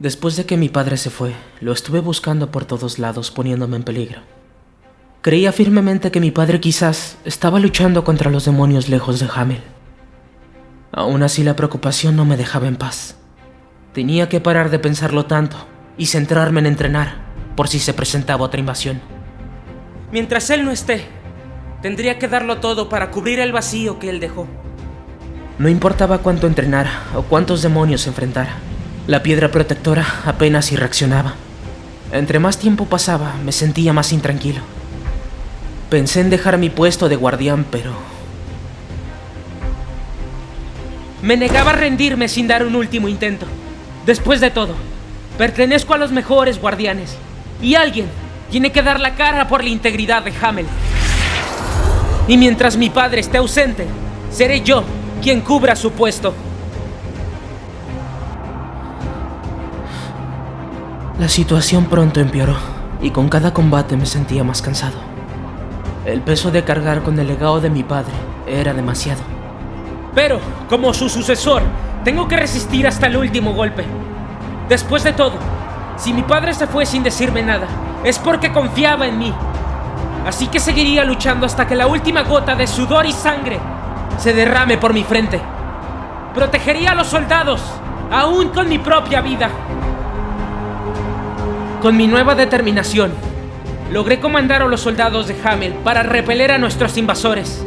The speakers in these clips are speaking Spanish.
Después de que mi padre se fue, lo estuve buscando por todos lados poniéndome en peligro. Creía firmemente que mi padre quizás estaba luchando contra los demonios lejos de Hamel. Aún así la preocupación no me dejaba en paz. Tenía que parar de pensarlo tanto y centrarme en entrenar por si se presentaba otra invasión. Mientras él no esté, tendría que darlo todo para cubrir el vacío que él dejó. No importaba cuánto entrenara o cuántos demonios enfrentara. La piedra protectora apenas si reaccionaba. Entre más tiempo pasaba, me sentía más intranquilo. Pensé en dejar mi puesto de guardián, pero... Me negaba a rendirme sin dar un último intento. Después de todo, pertenezco a los mejores guardianes. Y alguien tiene que dar la cara por la integridad de Hamel. Y mientras mi padre esté ausente, seré yo quien cubra su puesto. La situación pronto empeoró y con cada combate me sentía más cansado. El peso de cargar con el legado de mi padre era demasiado. Pero, como su sucesor, tengo que resistir hasta el último golpe. Después de todo, si mi padre se fue sin decirme nada, es porque confiaba en mí. Así que seguiría luchando hasta que la última gota de sudor y sangre se derrame por mi frente. Protegería a los soldados, aún con mi propia vida. Con mi nueva determinación, logré comandar a los soldados de Hamel para repeler a nuestros invasores.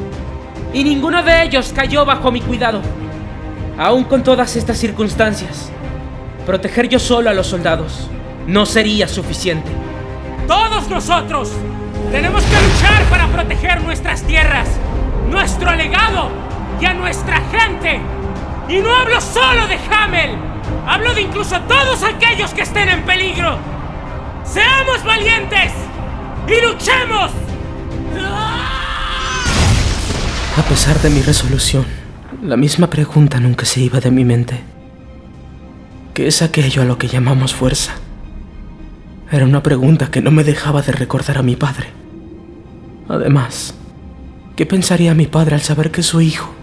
Y ninguno de ellos cayó bajo mi cuidado. Aún con todas estas circunstancias, proteger yo solo a los soldados no sería suficiente. Todos nosotros tenemos que luchar para proteger nuestras tierras, nuestro legado y a nuestra gente. Y no hablo solo de Hamel, hablo de incluso todos aquellos que estén en peligro. ¡Seamos valientes! ¡Y luchemos! A pesar de mi resolución, la misma pregunta nunca se iba de mi mente. ¿Qué es aquello a lo que llamamos fuerza? Era una pregunta que no me dejaba de recordar a mi padre. Además, ¿qué pensaría mi padre al saber que su hijo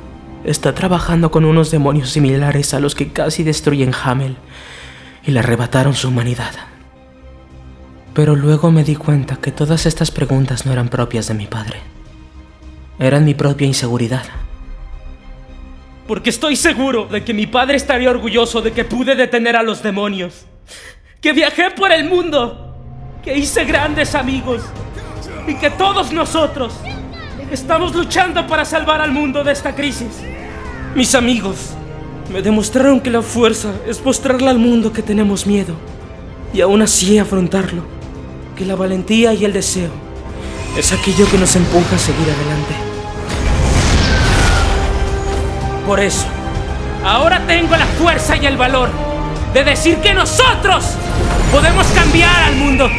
está trabajando con unos demonios similares a los que casi destruyen Hamel y le arrebataron su humanidad? Pero luego me di cuenta que todas estas preguntas no eran propias de mi padre. Eran mi propia inseguridad. Porque estoy seguro de que mi padre estaría orgulloso de que pude detener a los demonios. Que viajé por el mundo. Que hice grandes amigos. Y que todos nosotros estamos luchando para salvar al mundo de esta crisis. Mis amigos me demostraron que la fuerza es mostrarle al mundo que tenemos miedo. Y aún así afrontarlo. Que la valentía y el deseo es aquello que nos empuja a seguir adelante. Por eso, ahora tengo la fuerza y el valor de decir que nosotros podemos cambiar al mundo.